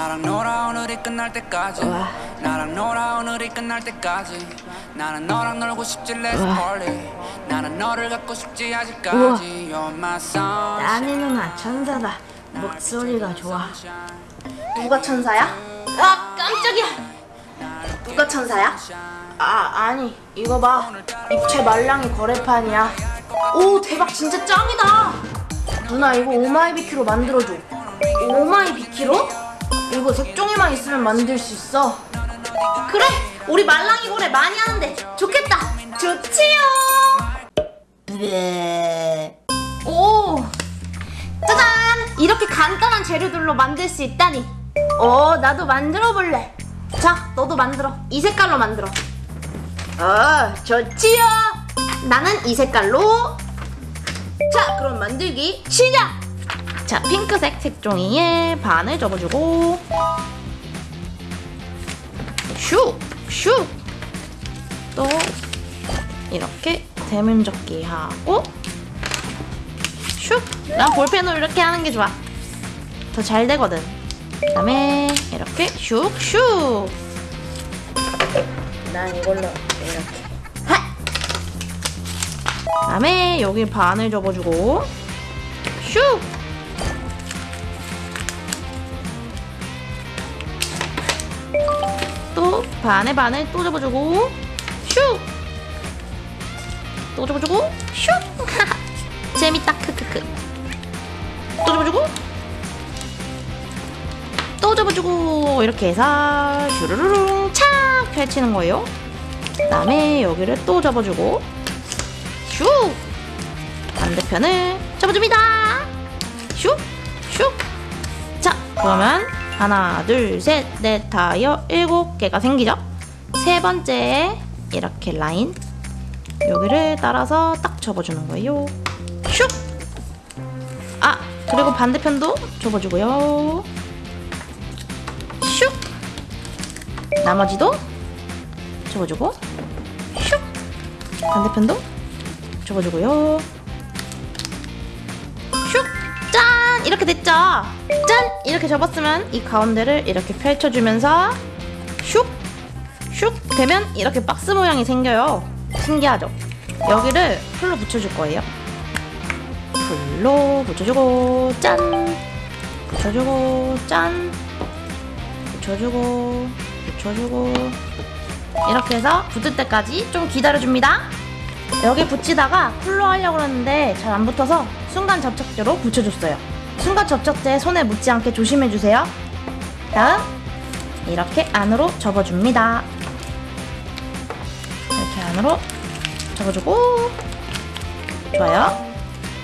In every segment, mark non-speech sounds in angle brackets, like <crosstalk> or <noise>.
나랑 놀아 오늘이 끝날 때까지 우와. 나랑 놀아 오늘이 끝날 때까지 나는 너랑 놀고 싶지 let's party 나는 너를 갖고 싶지 아직까지 You're my sunshine 나니 누나 천사다. 목소리가 좋아. 누가 천사야? 아 깜짝이야 누가 천사야? 아 아니 이거 봐. 입체 말랑이 거래판이야. 오 대박 진짜 짱이다 누나 이거 오마이비키로 만들어줘. 오마이 비키로? 이거 색종이만 있으면 만들 수 있어. 그래 우리 말랑이 고래 많이 하는데 좋겠다 좋지요 네. 오 짜잔 이렇게 간단한 재료들로 만들 수 있다니 어 나도 만들어 볼래. 자 너도 만들어 이 색깔로 만들어 어 좋지요. 나는 이 색깔로 자 그럼 만들기. 시작 자 핑크색 색종이에 반을 접어주고. 슉슉 또 이렇게 대문접기 하고. 슉난 볼펜으로 이렇게 하는 게 좋아. 더 잘 되거든. 그 다음에 이렇게 슉슉 난 이걸로 이렇게. 하! 그 다음에 여기 반을 접어주고. 슉 또 반에 반을 또 접어주고 슉! 또 접어주고 슉! <laughs> 재밌다 크크크 또 접어주고 또 접어주고 이렇게 해서 슈르르릉 착 펼치는 거예요 그 다음에 여기를 또 접어주고 슉! 반대편을 접어줍니다 슉! 슉! 자 그러면 하나 둘셋넷 다여 일곱 개가 생기죠 세 번째에 이렇게 라인 여기를 따라서 딱 접어주는 거예요 슉! 아 그리고 반대편도 접어주고요 슉! 나머지도 접어주고 슉! 반대편도 접어주고요 됐죠? 짠! 이렇게 접었으면 이 가운데를 이렇게 펼쳐주면서 슉! 슉! 되면 이렇게 박스 모양이 생겨요. 신기하죠? 여기를 풀로 붙여줄 거예요. 풀로 붙여주고 짠! 붙여주고 짠! 붙여주고 붙여주고 이렇게 해서 붙을 때까지 좀 기다려줍니다. 여기 붙이다가 풀로 하려고 그러는데 잘 안 붙어서 순간 접착제로 붙여줬어요. 순간 접착제 손에 묻지 않게 조심해주세요. 다음 이렇게 안으로 접어줍니다. 이렇게 안으로 접어주고 좋아요.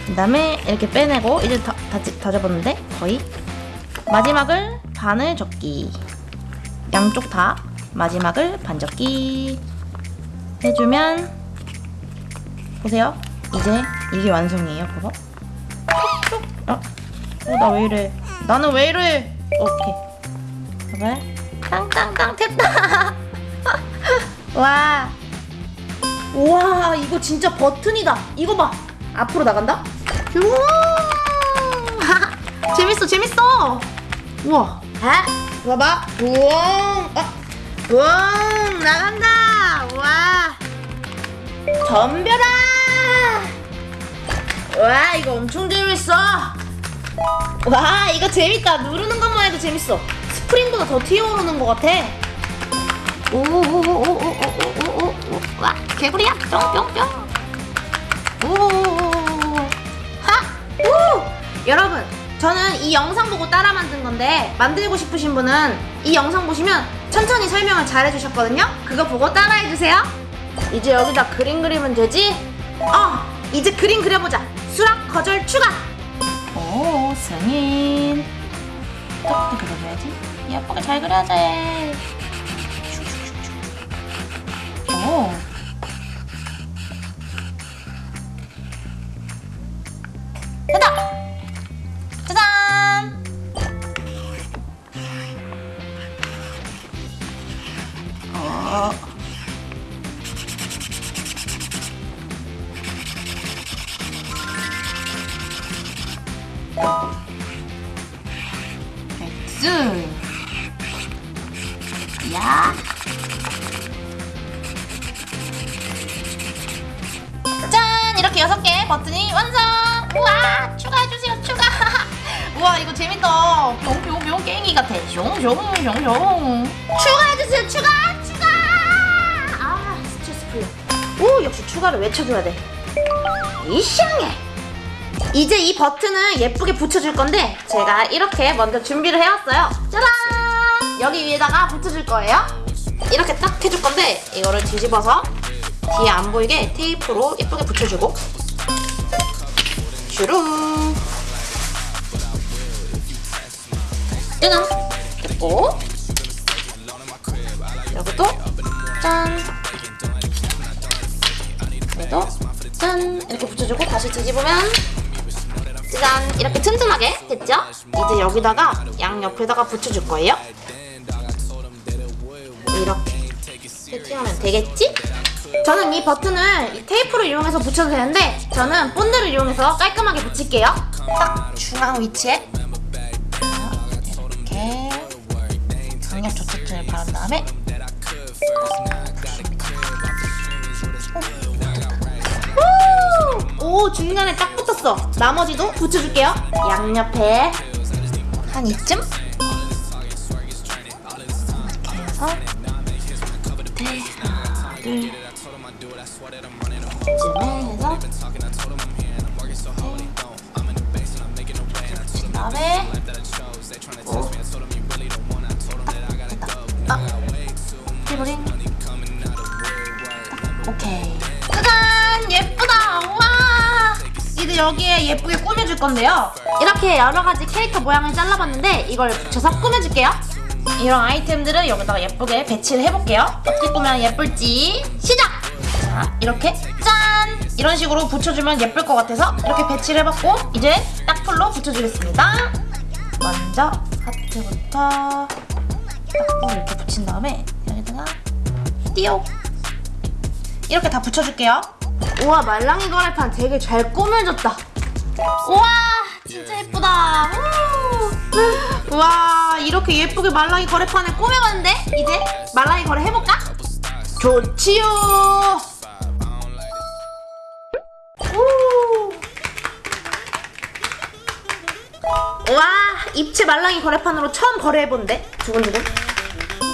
그 다음에 이렇게 빼내고 이제 다, 다, 다 접었는데 거의 마지막을 반을 접기 양쪽 다 마지막을 반 접기 해주면 보세요. 이제 이게 완성이에요. 봐봐. 어? 어, 나 왜 이래? 나는 왜 이래? 오케이. 봐봐. 땅땅땅 됐다. <laughs> 와. 우와 이거 진짜 버튼이다 이거 봐 앞으로 나간다 우와 <laughs> 재밌어 재밌어 우와 아, 봐봐. 우엉. 아, 우엉 나간다. 와. 덤벼라. 와, 이거 엄청 재밌어. 와 이거 재밌다 누르는 것만 해도 재밌어 스프링보다 더 튀어오르는 것 같아 오오오오오오오오오 와 개구리야 뿅뿅뿅 오하오 여러분 저는 이 영상 보고 따라 만든 건데 만들고 싶으신 분은 이 영상 보시면 천천히 설명을 잘 해주셨거든요 그거 보고 따라해 주세요 이제 여기다 그림 그리면 되지? 어 이제 그림 그려보자 수락 거절 추가 오, 승인. 어떻게 그려줘야지? 예쁘게 잘 그려야지. 오. 됐다! X 야. 짠! 이렇게 여섯 개 버튼이 완성! 우와! 추가해주세요, 추가! <laughs> 우와, 이거 재밌다. 뿅뿅뿅 게임기 같아. 숑숑숑숑. 추가해주세요, 추가! 추가! 아, 스트레스 풀려. 오, 역시 추가를 외쳐줘야 돼. 이상해! 이제 이 버튼을 예쁘게 붙여줄 건데 제가 이렇게 먼저 준비를 해왔어요. 짜란! 여기 위에다가 붙여줄 거예요. 이렇게 딱 해줄 건데 이거를 뒤집어서 뒤에 안 보이게 테이프로 예쁘게 붙여주고 주름 짜잔 됐고 여기도 짠 여기도 짠 이렇게 붙여주고 다시 뒤집으면 짜잔 이렇게 튼튼하게 됐죠? 이제 여기다가 양옆에다가 붙여줄 거예요 이렇게 세팅하면 되겠지? 저는 이 버튼을 이 테이프를 이용해서 붙여도 되는데 저는 본드를 이용해서 깔끔하게 붙일게요 딱 중앙 위치에 이렇게 강력 조착제를 바른 다음에 오! 오 중간에 딱 붙 었어 나머지도 붙여줄게요 양옆에 한 이쯤 이렇게 해서 네, 둘 이쯤에 해서 그아 오케이 짜잔 우와 여기에 예쁘게 꾸며줄 건데요. 이렇게 여러 가지 캐릭터 모양을 잘라봤는데 이걸 붙여서 꾸며줄게요. 이런 아이템들을 여기다가 예쁘게 배치를 해볼게요. 어떻게 꾸미면 예쁠지 시작! 자 이렇게 짠! 이런 식으로 붙여주면 예쁠 것 같아서 이렇게 배치를 해봤고 이제 딱 풀로 붙여주겠습니다. 먼저 하트부터 딱 이렇게 붙인 다음에 여기다가 띠용 이렇게 다 붙여줄게요. 우와 말랑이 거래판 되게 잘 꾸며졌다. 우와 진짜 예쁘다. 우. 우와 이렇게 예쁘게 말랑이 거래판을 꾸며봤는데 이제 말랑이 거래 해볼까? 좋지요. 우. 우와 입체 말랑이 거래판으로 처음 거래해본데 두근두근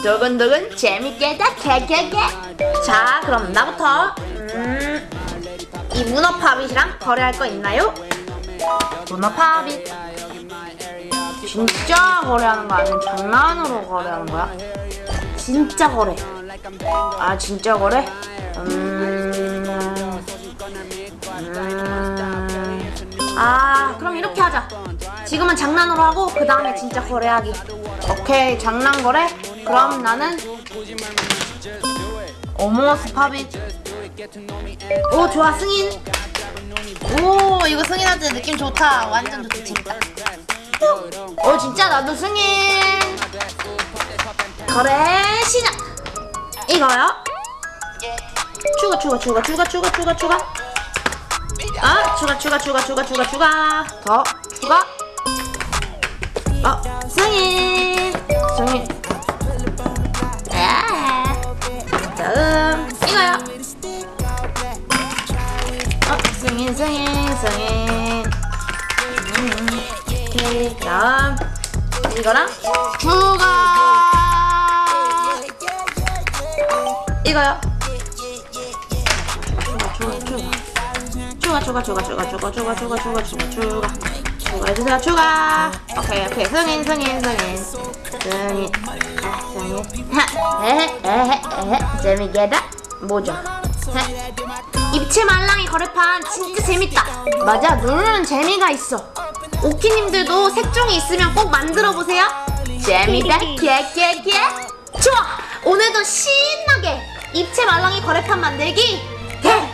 두근두근 재밌겠다 개개개 자 그럼 나부터 음, 이 문어팝잇이랑 거래할 거 있나요? 문어팝잇 진짜 거래하는 거 아니면 장난으로 거래하는 거야? 진짜 거래 아 진짜 거래? 음, 음, 아 그럼 이렇게 하자 지금은 장난으로 하고 그 다음에 진짜 거래하기 오케이 장난 거래? 그럼 나는 어머스 팝잇 오 좋아 승인. 오 이거 승인한테 느낌 좋다. 완전 좋지 재밌다 오 진짜? 나도 승인. 거래 시작. 이거요? 추가 추가 추가 추가 추가 추가 추가. 아 추가 추가 추가 추가 추가 추가. 더 추가. 어 승인 음, 오케이 다음 이거랑 추가 이거요 추가 추가 추가 추가 추가 추가 추가 추가 추가 추가 추가 추가 해주세요 추가 오케이 오케이 승인 승인 승인 승인 아, 승인 하, 에헤 에헤 에헤 재미게다 뭐죠 헤. 입체 말랑이 거래판 진짜 재밌다. 맞아 누르는 재미가 있어. 오키님들도 색종이 있으면 꼭 만들어보세요. 재미다 개개개. 좋아! 오늘도 신나게 입체 말랑이 거래판 만들기 대